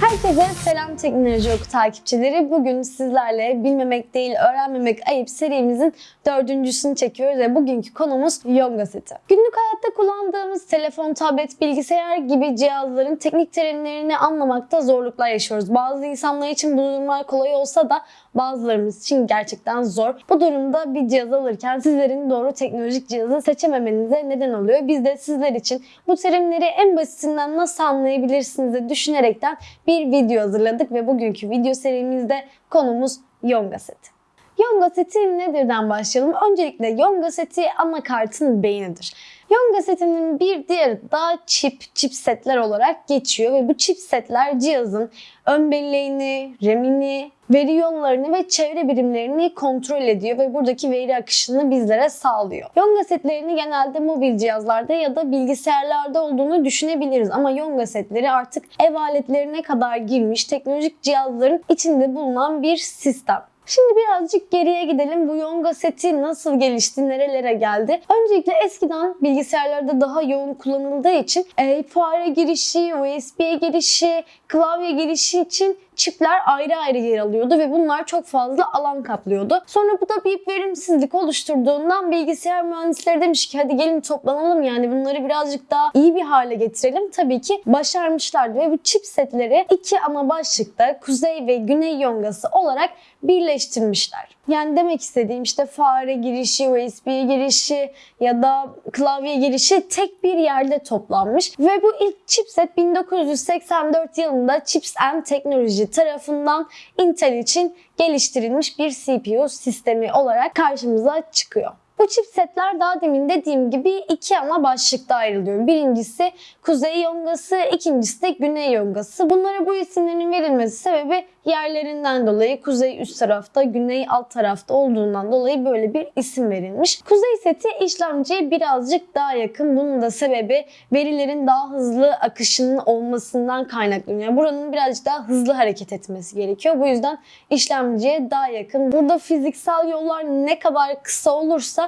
Herkese selam Teknoloji Oku takipçileri. Bugün sizlerle bilmemek değil öğrenmemek ayıp serimizin dördüncüsünü çekiyoruz ve bugünkü konumuz Yonga seti. Günlük hayatta kullandığımız telefon, tablet, bilgisayar gibi cihazların teknik terimlerini anlamakta zorluklar yaşıyoruz. Bazı insanlar için bu durumlar kolay olsa da bazılarımız için gerçekten zor. Bu durumda bir cihaz alırken sizlerin doğru teknolojik cihazı seçememenize neden oluyor. Biz de sizler için bu terimleri en basitinden nasıl anlayabilirsiniz de düşünerekten bir video hazırladık ve bugünkü video serimizde konumuz Yonga seti. Yonga seti nedirden başlayalım. Öncelikle Yonga seti anakartın beynidir. Yonga setinin bir diğeri da chip, chipsetler olarak geçiyor ve bu chipsetler cihazın ön belleğini, RAM'ini, veri yollarını ve çevre birimlerini kontrol ediyor ve buradaki veri akışını bizlere sağlıyor. Yonga setlerini genelde mobil cihazlarda ya da bilgisayarlarda olduğunu düşünebiliriz ama Yonga setleri artık ev aletlerine kadar girmiş teknolojik cihazların içinde bulunan bir sistem. Şimdi birazcık geriye gidelim. Bu Yonga seti nasıl gelişti, nerelere geldi? Öncelikle eskiden bilgisayarlarda daha yoğun kullanıldığı için e, fare girişi, USB girişi, klavye girişi için çipler ayrı ayrı yer alıyordu ve bunlar çok fazla alan kaplıyordu. Sonra bu da bir verimsizlik oluşturduğundan bilgisayar mühendisleri demiş ki hadi gelin toplanalım yani bunları birazcık daha iyi bir hale getirelim. Tabii ki başarmışlardı ve bu chipsetleri iki ana başlıkta kuzey ve güney yongası olarak birleştirmişler. Yani demek istediğim işte fare girişi, USB girişi ya da klavye girişi tek bir yerde toplanmış. Ve bu ilk chipset 1984 yılında Chips and Technology tarafından Intel için geliştirilmiş bir CPU sistemi olarak karşımıza çıkıyor. Bu chipsetler daha demin dediğim gibi iki ana başlıkta ayrılıyor. Birincisi kuzey yongası, ikincisi de güney yongası. Bunlara bu isimlerin verilmesi sebebi yerlerinden dolayı kuzey üst tarafta, güney alt tarafta olduğundan dolayı böyle bir isim verilmiş. Kuzey seti işlemciye birazcık daha yakın. Bunun da sebebi verilerin daha hızlı akışının olmasından kaynaklanıyor. Buranın birazcık daha hızlı hareket etmesi gerekiyor. Bu yüzden işlemciye daha yakın. Burada fiziksel yollar ne kadar kısa olursa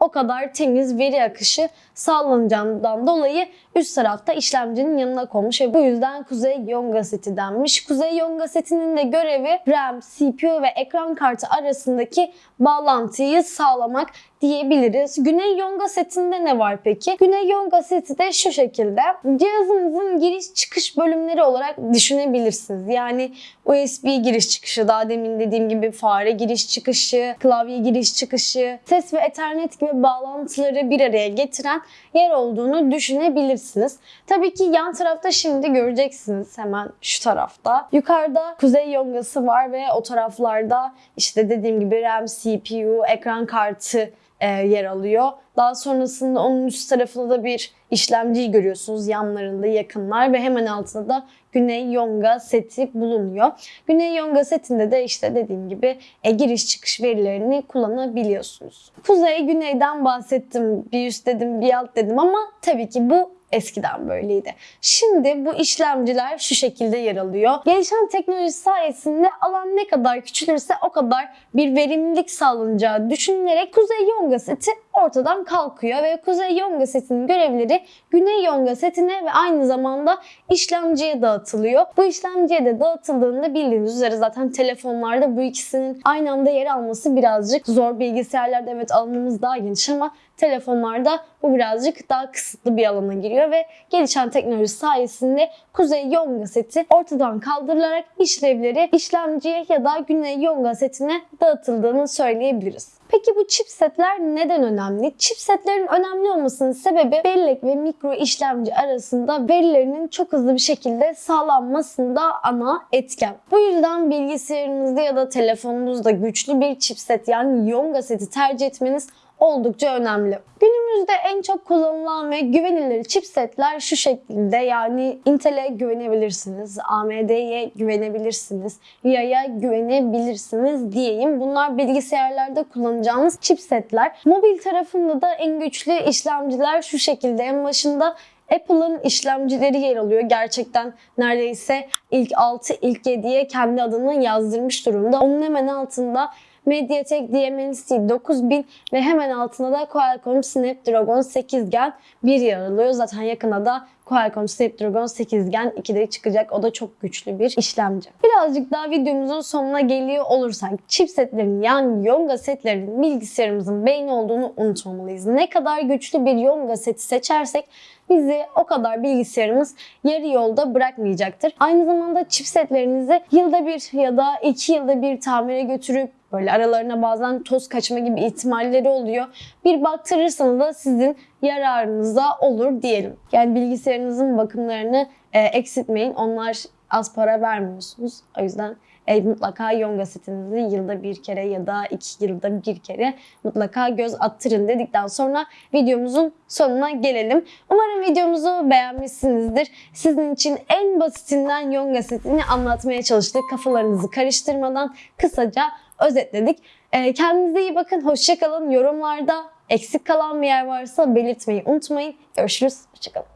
o kadar temiz veri akışı sağlanacağından dolayı üst tarafta işlemcinin yanına konmuş bu yüzden Kuzey Yonga seti denmiş. Kuzey Yonga setinin de görevi RAM, CPU ve ekran kartı arasındaki bağlantıyı sağlamak diyebiliriz. Güney Yonga setinde ne var peki? Güney Yonga seti de şu şekilde. Cihazınızın giriş çıkış bölümleri olarak düşünebilirsiniz. Yani USB giriş çıkışı, daha demin dediğim gibi fare giriş çıkışı, klavye giriş çıkışı, ses ve ethernet gibi bağlantıları bir araya getiren yer olduğunu düşünebilirsiniz. Tabii ki yan tarafta şimdi göreceksiniz hemen şu tarafta. Yukarıda kuzey yongası var ve o taraflarda işte dediğim gibi RAM, CPU, ekran kartı e, yer alıyor. Daha sonrasında onun üst tarafında da bir işlemciyi görüyorsunuz yanlarında yakınlar ve hemen altında da Güney Yonga seti bulunuyor. Güney Yonga setinde de işte dediğim gibi e, giriş çıkış verilerini kullanabiliyorsunuz. Kuzey güneyden bahsettim. Bir üst dedim bir alt dedim ama tabii ki bu Eskiden böyleydi. Şimdi bu işlemciler şu şekilde yer alıyor. Gelişen teknoloji sayesinde alan ne kadar küçülürse o kadar bir verimlilik sağlanacağı düşünülerek Kuzey Yonga seti ortadan kalkıyor ve Kuzey Yonga setinin görevleri Güney Yonga setine ve aynı zamanda işlemciye dağıtılıyor. Bu işlemciye de dağıtıldığında bildiğiniz üzere zaten telefonlarda bu ikisinin aynı anda yer alması birazcık zor. Bilgisayarlarda evet alanımız daha geniş ama telefonlarda bu birazcık daha kısıtlı bir alana giriyor ve gelişen teknoloji sayesinde Kuzey Yonga seti ortadan kaldırılarak işlevleri işlemciye ya da Güney Yonga setine dağıtıldığını söyleyebiliriz. Peki bu chipsetler neden önemli? Chipsetlerin önemli olmasının sebebi bellek ve mikro işlemci arasında verilerinin çok hızlı bir şekilde sağlanmasında ana etken. Bu yüzden bilgisayarınızda ya da telefonunuzda güçlü bir chipset yani Yonga seti tercih etmeniz oldukça önemli. Günümüzde en çok kullanılan ve güvenilir chipsetler şu şekilde yani Intel'e güvenebilirsiniz, AMD'ye güvenebilirsiniz, RIA'ya güvenebilirsiniz diyeyim. Bunlar bilgisayarlarda kullanacağınız chipsetler. Mobil tarafında da en güçlü işlemciler şu şekilde. En başında Apple'ın işlemcileri yer alıyor. Gerçekten neredeyse ilk 6, ilk 7'ye kendi adını yazdırmış durumda. Onun hemen altında MediaTek Dimensity 9000 ve hemen altında da Qualcomm Snapdragon 8 Gen 1 yer alıyor. Zaten yakında da Qualcomm Snapdragon 8 Gen 2'de çıkacak. O da çok güçlü bir işlemci. Birazcık daha videomuzun sonuna geliyor olursak chipsetlerin yani Yonga setlerinin bilgisayarımızın beyni olduğunu unutmamalıyız. Ne kadar güçlü bir Yonga seti seçersek bizi o kadar bilgisayarımız yarı yolda bırakmayacaktır. Aynı zamanda chipsetlerinizi yılda bir ya da iki yılda bir tamire götürüp böyle aralarına bazen toz kaçma gibi ihtimalleri oluyor. Bir baktırırsanız da sizin yararınıza olur diyelim. Yani bilgisayarınızın bakımlarını e, eksiltmeyin. Onlar az para vermiyorsunuz. O yüzden e, mutlaka Yonga setinizi yılda bir kere ya da iki yılda bir kere mutlaka göz attırın dedikten sonra videomuzun sonuna gelelim. Umarım videomuzu beğenmişsinizdir. Sizin için en basitinden Yonga setini anlatmaya çalıştık. Kafalarınızı karıştırmadan kısaca özetledik. E, kendinize iyi bakın. Hoşçakalın. Yorumlarda eksik kalan bir yer varsa belirtmeyi unutmayın. Görüşürüz. Hoşçakalın.